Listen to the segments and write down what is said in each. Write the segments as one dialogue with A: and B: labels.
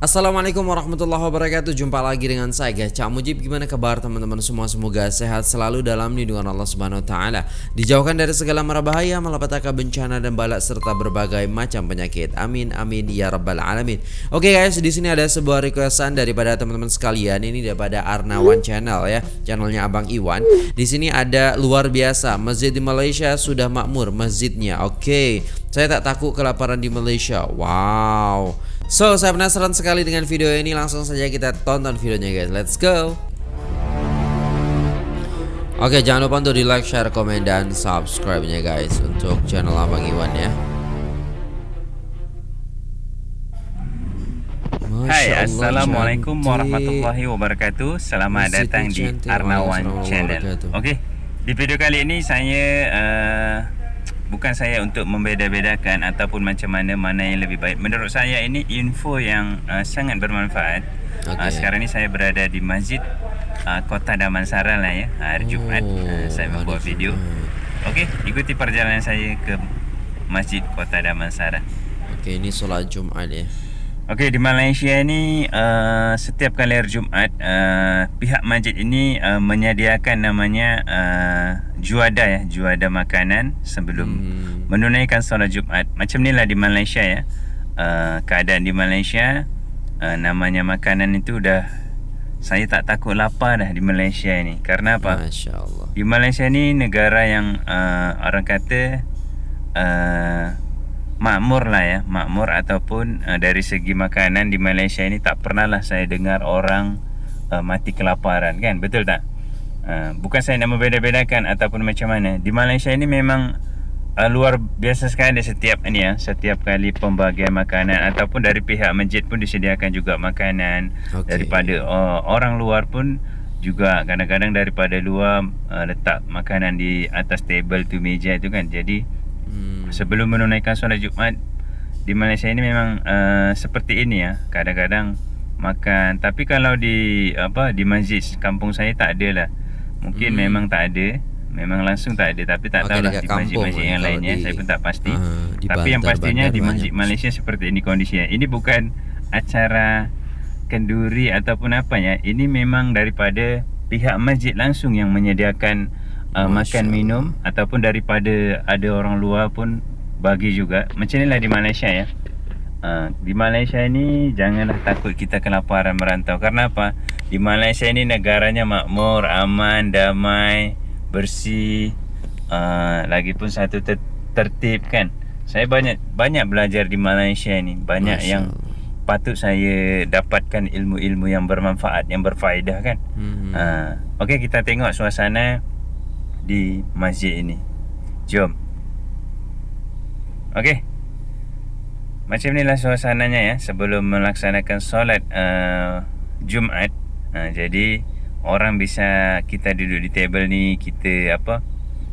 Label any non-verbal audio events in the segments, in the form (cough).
A: Assalamualaikum warahmatullahi wabarakatuh. Jumpa lagi dengan saya Cak Mujib gimana kabar teman-teman semua? Semoga sehat selalu dalam lindungan Allah subhanahu wa ta'ala. Dijauhkan dari segala mara bahaya Malapetaka bencana dan balak Serta berbagai macam penyakit. Amin amin ya rabbal alamin. Oke guys di sini ada sebuah requestan Daripada teman-teman sekalian. Ini daripada Arnawan Channel ya. Channelnya Abang Iwan. Di sini ada luar biasa. Masjid di Malaysia sudah makmur Masjidnya. Oke. Okay. Saya tak takut kelaparan di Malaysia. Wow So, saya penasaran sekali dengan video ini. Langsung saja kita tonton videonya guys. Let's go. Oke, jangan lupa untuk di like, share, komen, dan subscribe-nya guys Untuk channel Abang Iwan ya.
B: Hai, Assalamualaikum warahmatullahi wabarakatuh. Selamat Masih datang di Arnawan Channel. Oke, di video kali ini saya uh, bukan saya untuk membeda-bedakan ataupun macam mana mana yang lebih baik. Menurut saya ini info yang uh, sangat bermanfaat. Okay. Uh, sekarang ni saya berada di Masjid uh, Kota Damansara lah ya. Hari oh, Jumaat uh, saya membuat video. Okey, ikuti perjalanan saya ke Masjid Kota Damansara.
A: Okey, ini solat Jumaat ya.
B: Okey di Malaysia ni uh, setiap kali hari Jumaat uh, pihak masjid ini uh, menyediakan namanya uh, juada ya juada makanan sebelum hmm. menunaikan solat Jumaat. Macam inilah di Malaysia ya. Uh, keadaan di Malaysia uh, namanya makanan itu dah saya tak takut lapar dah di Malaysia ini. Karena apa? Masya-Allah. Di Malaysia ni negara yang uh, orang kata uh, makmur lah ya makmur ataupun uh, dari segi makanan di Malaysia ini tak pernah lah saya dengar orang uh, mati kelaparan kan betul tak uh, bukan saya nak membeda-bedakan ataupun macam mana. Di Malaysia ini memang uh, luar biasa sekali setiap ini ya. Setiap kali pembagian makanan ataupun dari pihak masjid pun disediakan juga makanan. Okay. daripada uh, orang luar pun juga kadang-kadang daripada luar uh, letak makanan di atas table tu meja tu kan. Jadi hmm. sebelum menunaikan solat Jumaat di Malaysia ini memang uh, seperti ini ya. Kadang-kadang makan. Tapi kalau di apa di masjid kampung saya tak ada lah mungkin hmm. memang tak ada. Memang langsung tak ada tapi tak tahu lah di masjid-masjid yang lainnya di, saya pun tak pasti. Uh, tapi yang pastinya di masjid Malaysia seperti ini kondisinya. Ini bukan acara kenduri ataupun apa ya. Ini memang daripada pihak masjid langsung yang menyediakan uh, makan minum ataupun daripada ada orang luar pun bagi juga. Macam inilah di Malaysia ya uh, di Malaysia ni janganlah takut kita kelaparan merantau karena apa di Malaysia ini negaranya makmur aman damai bersih uh, lagipun satu ter tertib kan saya banyak banyak belajar di Malaysia ini banyak Masya yang patut saya dapatkan ilmu-ilmu yang bermanfaat yang berfaedah kan hmm. uh, okey kita tengok suasana di masjid ini. Jom. Okey. Macam inilah suasananya ya sebelum melaksanakan solat uh, Jumaat. Uh, jadi orang bisa kita duduk di table ni kita apa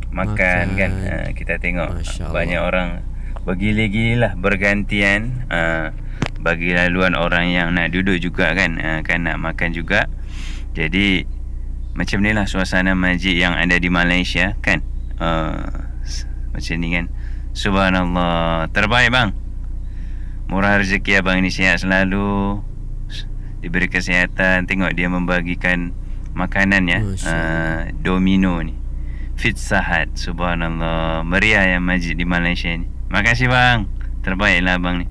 B: makan, makan. kan. Uh, kita tengok banyak orang bergila-gila bergantian uh, bagi laluan orang yang nak duduk juga kan uh, kan nak makan juga. Jadi macam ni lah suasana masjid yang ada di Malaysia kan uh, macam ni kan subhanallah terbaik bang murah rezeki abang ini sihat selalu. Diberi kesihatan. Tengok dia membagikan makanan ya. Uh, domino ni. Fit sahat subhanallah. Meriah yang masjid di Malaysia ni. Makasih bang. Terbaiklah abang ni.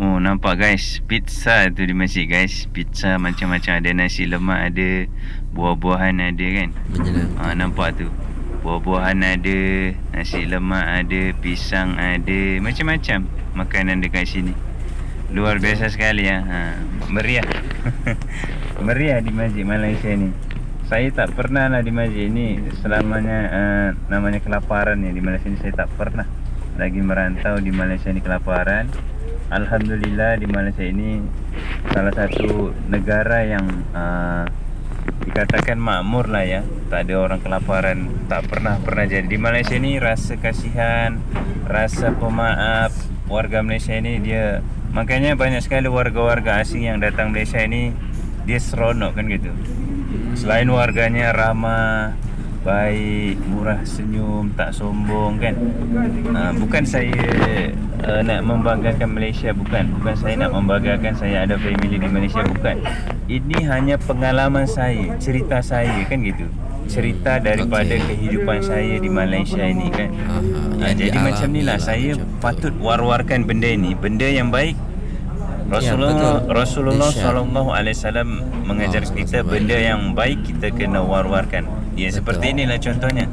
B: Oh nampak guys? Pizza tu di masjid guys. Pizza macam-macam. Ada nasi lemak ada Buah-buahan ada kan? Ha, Nampak tu Buah-buahan ada Nasi lemak ada Pisang ada Macam-macam Makanan dekat sini. Luar biasa sekali ya. Ha, Meriah. (laughs) Meriah di masjid Malaysia ni. Saya tak pernah lah di masjid ni Selamanya uh, Namanya kelaparan ya Di Malaysia ni saya tak pernah Lagi merantau di Malaysia ni kelaparan. Alhamdulillah di Malaysia ini salah satu negara yang uh, dikatakan makmur lah ya. Tak ada orang kelaparan. Tak pernah pernah jadi. Di Malaysia ini rasa kasihan rasa pemaaf. Warga Malaysia ini dia makanya banyak sekali warga-warga asing yang datang Malaysia ini dia seronok kan gitu. Selain warganya ramah baik, murah senyum, tak sombong kan. Uh, bukan saya uh, nak membanggakan Malaysia bukan. Bukan saya nak membanggakan saya ada family di Malaysia bukan. Ini hanya pengalaman saya, cerita saya kan gitu. Cerita daripada okay. kehidupan saya di Malaysia ini kan. Uh, jadi macam ni lah saya patut war-warkan benda ini, benda yang baik Rasulullah ya, Rasulullah sallallahu alaihi wasallam mengajar oh, kita benda yang baik kita kena war-warkan. Ya betul. seperti inilah contohnya.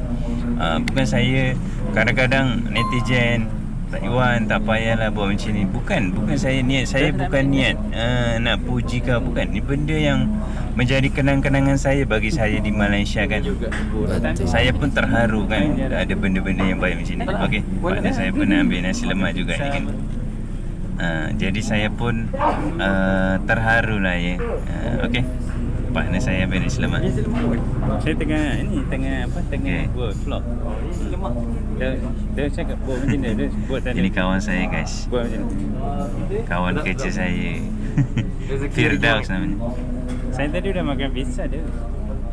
B: Uh, bukan saya kadang-kadang netizen tak Iwan tak payahlah buat macam ni. Bukan, bukan saya niat saya bukan niat uh, nak puji ke bukan. Ni benda yang menjadi kenang-kenangan saya bagi saya di Malaysia kan. Betul. Saya pun terharu kan ada benda-benda yang baik macam ni. Okey, pada saya pernah ambil nasi lemak juga ni kan. Ha, jadi saya pun uh, terharu lah ya. Uh, Okey. Partner saya Ben Islam. Saya tengah ini tengah apa tengah okay. buat vlog. Lemak. Dia dia cakap buat macam ni dia buat tadi. Ini kawan saya guys. Buat macam ni. Kawan kerja saya. (laughs) Firdaus namanya. Saya tadi dah makan pizza dia.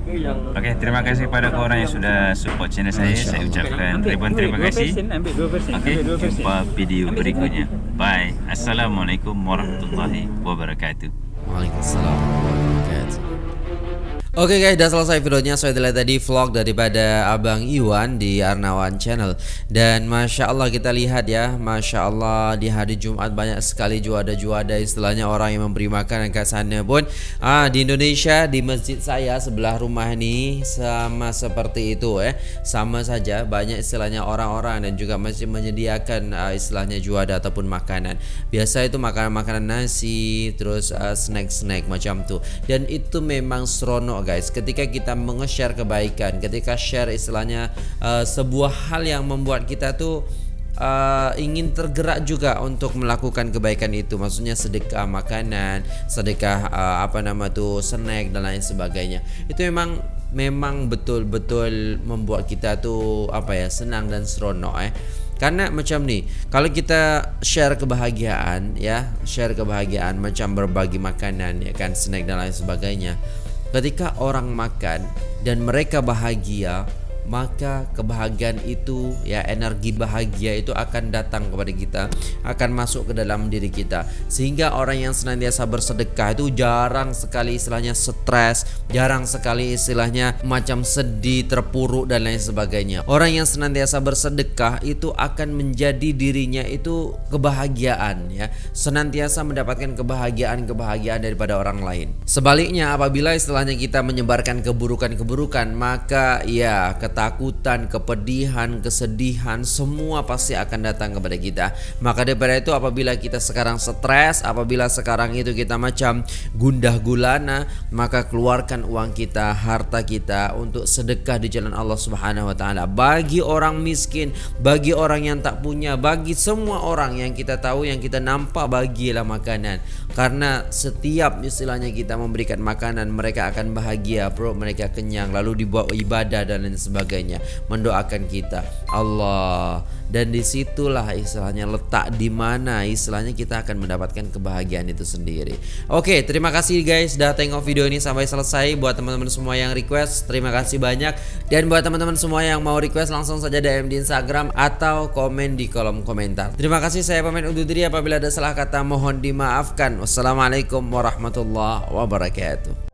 B: Okey, terima kasih kepada korang yang sudah support channel saya. Saya ucapkan ribuan terima kasih. Okey, jumpa video berikutnya. Bye. Assalamualaikum warahmatullahi wabarakatuh.
A: Waalaikumsalam. Oke okay guys, udah selesai videonya. Saya so, tadi vlog daripada Abang Iwan di Arnawan Channel. Dan Masya Allah kita lihat ya, Masya Allah di hari Jumat banyak sekali juada-juada istilahnya orang yang memberi makan ke sana pun. Ah di Indonesia di masjid saya sebelah rumah ini sama seperti itu eh, sama saja banyak istilahnya orang-orang dan juga masih menyediakan uh, istilahnya juada ataupun makanan. Biasa itu makanan-makanan nasi, terus uh, snack-snack macam tuh. Dan itu memang seronok guys ketika kita menge-share kebaikan ketika share istilahnya uh, sebuah hal yang membuat kita tuh uh, ingin tergerak juga untuk melakukan kebaikan itu. Maksudnya sedekah makanan sedekah uh, apa nama tuh snack dan lain sebagainya. Itu memang memang betul-betul membuat kita tuh apa ya senang dan seronok eh. Karena macam ni, kalau kita share kebahagiaan ya, share kebahagiaan macam berbagi makanan ya kan, snack dan lain sebagainya ketika orang makan dan mereka bahagia maka kebahagiaan itu ya energi bahagia itu akan datang kepada kita akan masuk ke dalam diri kita. Sehingga orang yang senantiasa bersedekah itu jarang sekali istilahnya stres jarang sekali istilahnya macam sedih terpuruk dan lain sebagainya. Orang yang senantiasa bersedekah itu akan menjadi dirinya itu kebahagiaan ya. Senantiasa mendapatkan kebahagiaan-kebahagiaan daripada orang lain. Sebaliknya apabila istilahnya kita menyebarkan keburukan-keburukan maka ya ketakutan, kepedihan, kesedihan semua pasti akan datang kepada kita. Maka daripada itu apabila kita sekarang stres, apabila sekarang itu kita macam gundah gulana, maka keluarkan uang kita, harta kita untuk sedekah di jalan Allah Subhanahu wa taala. Bagi orang miskin, bagi orang yang tak punya, bagi semua orang yang kita tahu yang kita nampak bagilah makanan. Karena setiap istilahnya kita memberikan makanan, mereka akan bahagia, perut mereka kenyang, lalu dibuat ibadah dan lain sebagainya. Mendoakan kita. Allah dan di situlah istilahnya letak di mana istilahnya kita akan mendapatkan kebahagiaan itu sendiri. Oke terima kasih guys sudah tengok video ini sampai selesai. Buat teman-teman semua yang request terima kasih banyak. Dan buat teman-teman semua yang mau request langsung saja DM di Instagram atau komen di kolom komentar. Terima kasih saya pamit undur diri. Apabila ada salah kata mohon dimaafkan. Wassalamualaikum warahmatullahi wabarakatuh